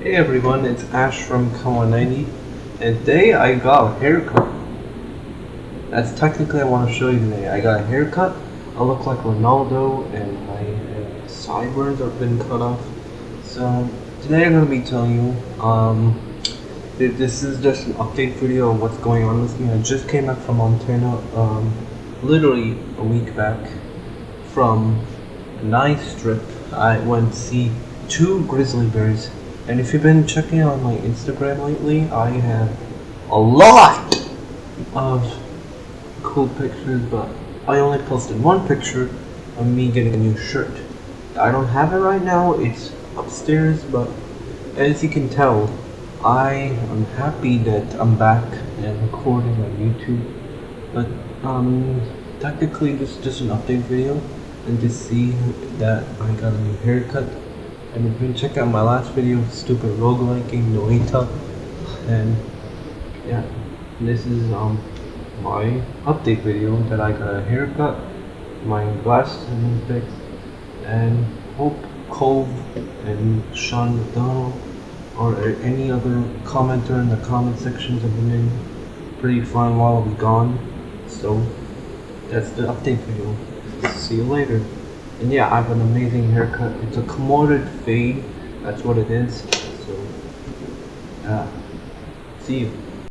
Hey everyone, it's Ash from Kawa90 and today I got a haircut. That's technically I want to show you today. I got a haircut, I look like Ronaldo and my sideburns have been cut off. So today I'm going to be telling you, um, th- this is just an update video of what's going on with me. I just came back from Montana, um, literally a week back from a nice trip. I went to see two grizzly bears and if you've been checking out my Instagram lately, I have a lot of cool pictures, but I only posted one picture of me getting a new shirt. I don't have it right now, it's upstairs, but as you can tell, I am happy that I'm back and recording on YouTube. But um, technically, this is just an update video, and to see that I got a new haircut and if you check out my last video, stupid rogueliking, Noita, and yeah, this is um my update video that I got a haircut, my glasses been fixed, and hope Cove and Sean McDonald or any other commenter in the comment sections have been in pretty fun while we gone. So that's the update video. See you later. And yeah, I have an amazing haircut. It's a commoded fade. That's what it is. So, yeah. See you.